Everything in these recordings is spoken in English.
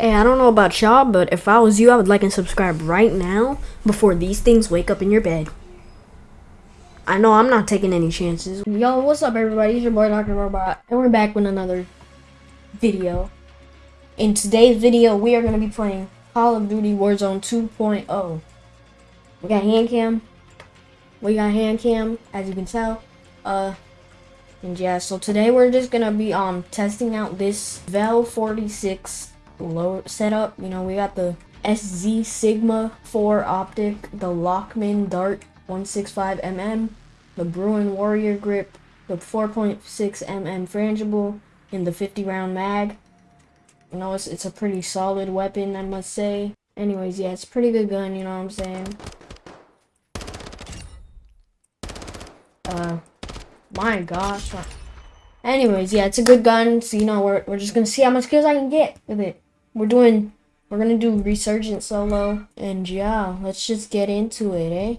Hey, I don't know about y'all, but if I was you, I would like and subscribe right now before these things wake up in your bed. I know I'm not taking any chances. Yo, what's up everybody? It's your boy Dr. Robot, and we're back with another video. In today's video, we are going to be playing Call of Duty Warzone 2.0. We got hand cam. We got hand cam, as you can tell. Uh, and yeah, so today we're just going to be um testing out this Vel 46 low setup. You know, we got the SZ Sigma 4 optic, the Lockman Dart 165mm, the Bruen Warrior Grip, the 4.6mm frangible, and the 50 round mag. You know, it's, it's a pretty solid weapon, I must say. Anyways, yeah, it's pretty good gun, you know what I'm saying? Uh, my gosh. Anyways, yeah, it's a good gun, so, you know, we're, we're just gonna see how much kills I can get with it we're doing we're gonna do resurgent solo and yeah let's just get into it eh?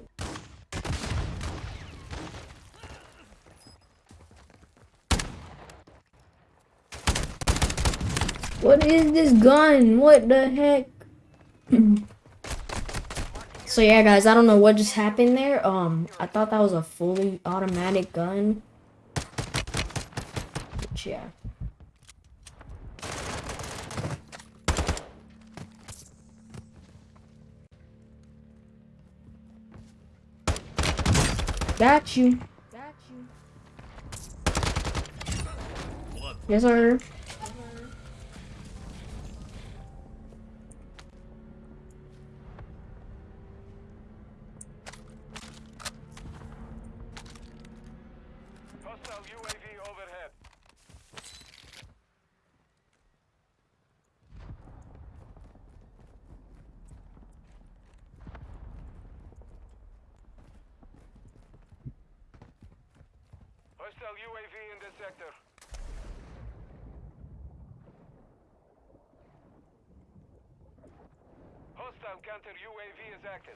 What is this gun? What the heck? So yeah guys i don't know what just happened there. Um i thought that was a fully automatic gun. Yeah Got you. Got you. Yes, sir. Hostile UAV in this sector. Hostile counter UAV is active.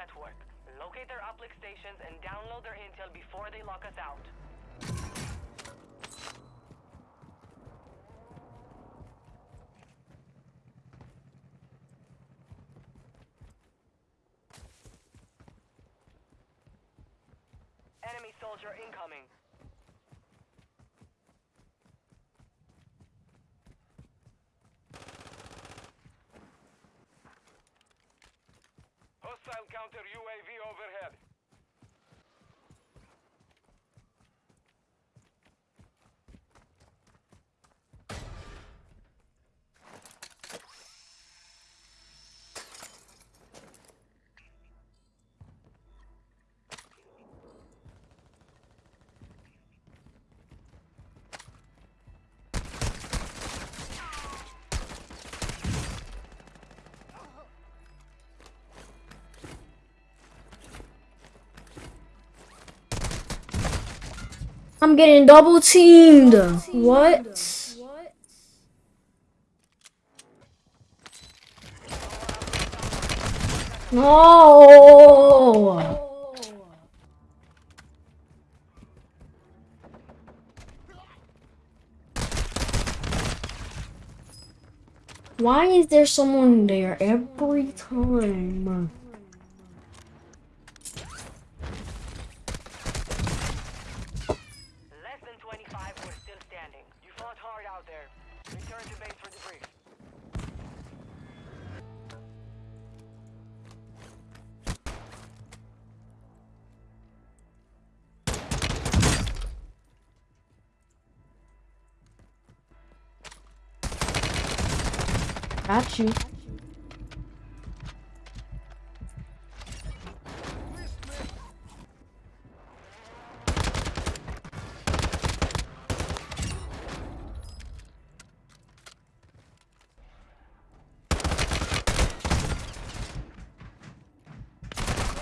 Network. Locate their uplink stations and download their intel before they lock us out. Enemy soldier incoming. Hostile counter UAV overhead. I'm getting double teamed. What? No. Why is there someone there every time? Out there. Return to base for debrief. Got you.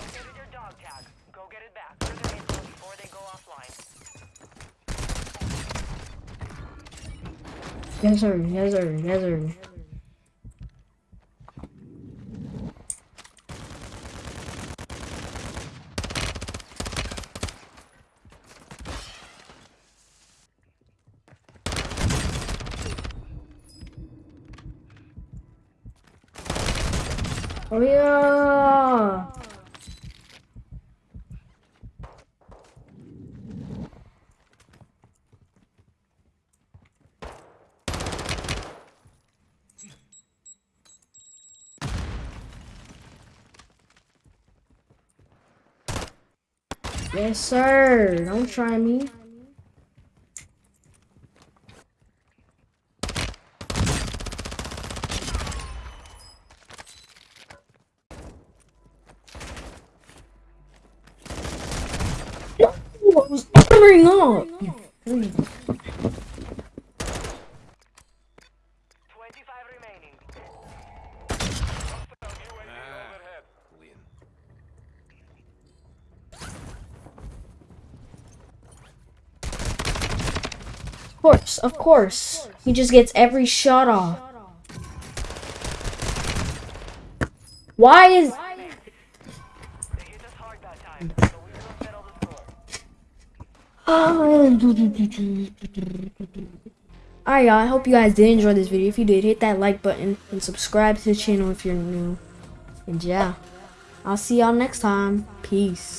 Located your dog tag. Go get it back. Further info before they go offline. Yes, sir. Yes, sir. Yes, sir. Oh yeah. Yes, sir. Don't try me. No, I was armoring up. You freak. 25 remaining. Hostile UAV overhead. Of course, of course. He just gets every shot off. Why is. Alright, y'all. I hope you guys did enjoy this video. If you did, hit that like button and subscribe to the channel if you're new. And yeah, I'll see y'all next time. Peace.